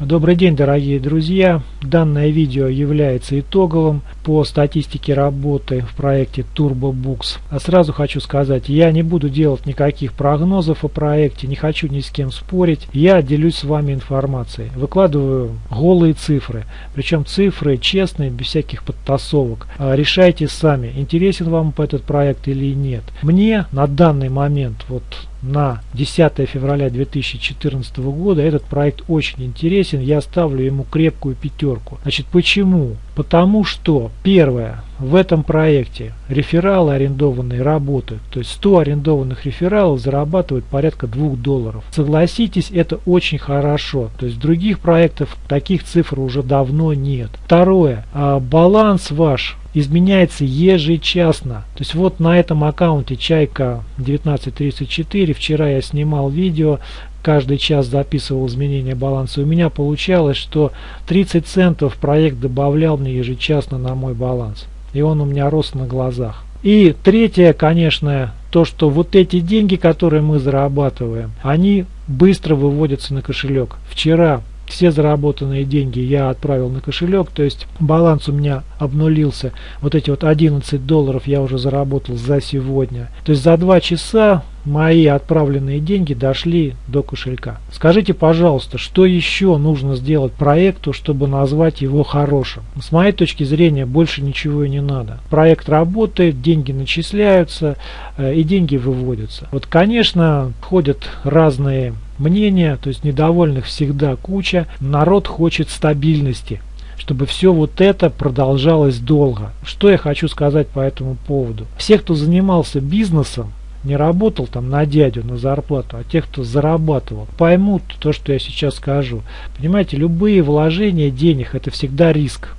Добрый день, дорогие друзья! Данное видео является итоговым по статистике работы в проекте TurboBooks. А сразу хочу сказать, я не буду делать никаких прогнозов о проекте, не хочу ни с кем спорить. Я делюсь с вами информацией. Выкладываю голые цифры, причем цифры честные, без всяких подтасовок. А решайте сами, интересен вам этот проект или нет. Мне на данный момент, вот на 10 февраля 2014 года этот проект очень интересен, я ставлю ему крепкую пятерку. Значит, почему? Потому что, первое, в этом проекте рефералы арендованные работают, то есть 100 арендованных рефералов зарабатывают порядка 2 долларов. Согласитесь, это очень хорошо, то есть других проектов таких цифр уже давно нет. Второе, а баланс ваш изменяется ежечасно. То есть вот на этом аккаунте Чайка 1934, вчера я снимал видео, каждый час записывал изменения баланса. У меня получалось, что 30 центов проект добавлял мне ежечасно на мой баланс. И он у меня рос на глазах. И третье, конечно, то, что вот эти деньги, которые мы зарабатываем, они быстро выводятся на кошелек. Вчера все заработанные деньги я отправил на кошелек, то есть баланс у меня обнулился. Вот эти вот 11 долларов я уже заработал за сегодня. То есть за 2 часа мои отправленные деньги дошли до кошелька. Скажите, пожалуйста, что еще нужно сделать проекту, чтобы назвать его хорошим? С моей точки зрения, больше ничего и не надо. Проект работает, деньги начисляются э, и деньги выводятся. Вот, конечно, ходят разные мнения, то есть недовольных всегда куча. Народ хочет стабильности чтобы все вот это продолжалось долго. Что я хочу сказать по этому поводу? Все, кто занимался бизнесом, не работал там на дядю, на зарплату, а тех, кто зарабатывал, поймут то, что я сейчас скажу. Понимаете, любые вложения денег это всегда риск.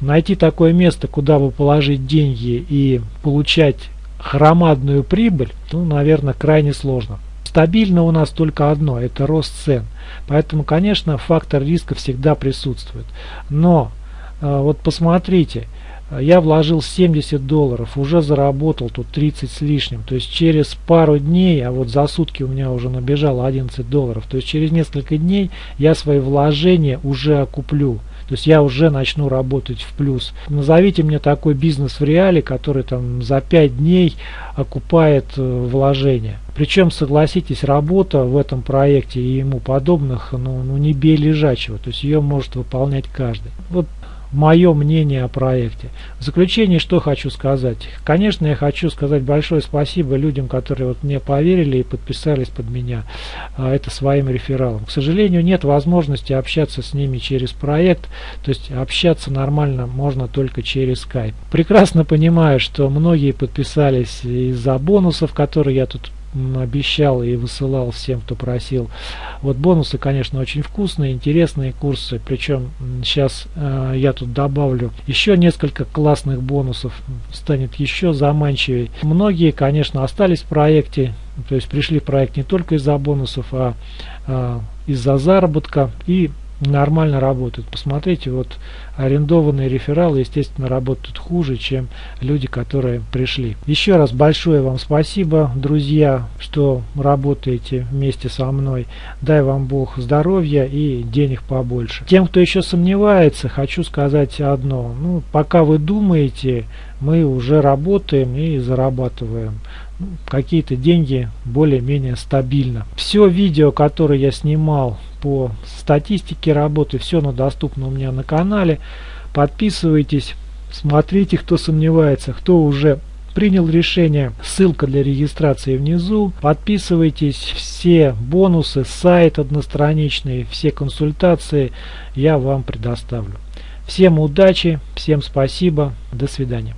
Найти такое место, куда вы положить деньги и получать громадную прибыль, ну, наверное, крайне сложно. Стабильно у нас только одно, это рост цен. Поэтому, конечно, фактор риска всегда присутствует. Но, э, вот посмотрите, я вложил 70 долларов, уже заработал тут 30 с лишним. То есть через пару дней, а вот за сутки у меня уже набежало 11 долларов. То есть через несколько дней я свои вложения уже окуплю. То есть я уже начну работать в плюс. Назовите мне такой бизнес в реале, который там за 5 дней окупает э, вложения. Причем, согласитесь, работа в этом проекте и ему подобных, ну, ну не бей лежачего. То есть ее может выполнять каждый. Вот мое мнение о проекте. В заключение что хочу сказать. Конечно, я хочу сказать большое спасибо людям, которые вот мне поверили и подписались под меня а, это своим рефералом. К сожалению, нет возможности общаться с ними через проект, то есть общаться нормально можно только через Skype. Прекрасно понимаю, что многие подписались из-за бонусов, которые я тут обещал и высылал всем, кто просил. Вот бонусы, конечно, очень вкусные, интересные курсы. Причем сейчас э, я тут добавлю еще несколько классных бонусов, станет еще заманчивее. Многие, конечно, остались в проекте, то есть пришли в проект не только из-за бонусов, а э, из-за заработка и нормально работают. Посмотрите, вот арендованные рефералы, естественно, работают хуже, чем люди, которые пришли. Еще раз большое вам спасибо, друзья, что работаете вместе со мной. Дай вам Бог здоровья и денег побольше. Тем, кто еще сомневается, хочу сказать одно. Ну, пока вы думаете, мы уже работаем и зарабатываем какие-то деньги более-менее стабильно. Все видео, которое я снимал по статистике работы, все оно доступно у меня на канале. Подписывайтесь, смотрите, кто сомневается, кто уже принял решение. Ссылка для регистрации внизу. Подписывайтесь. Все бонусы, сайт одностраничный, все консультации я вам предоставлю. Всем удачи, всем спасибо, до свидания.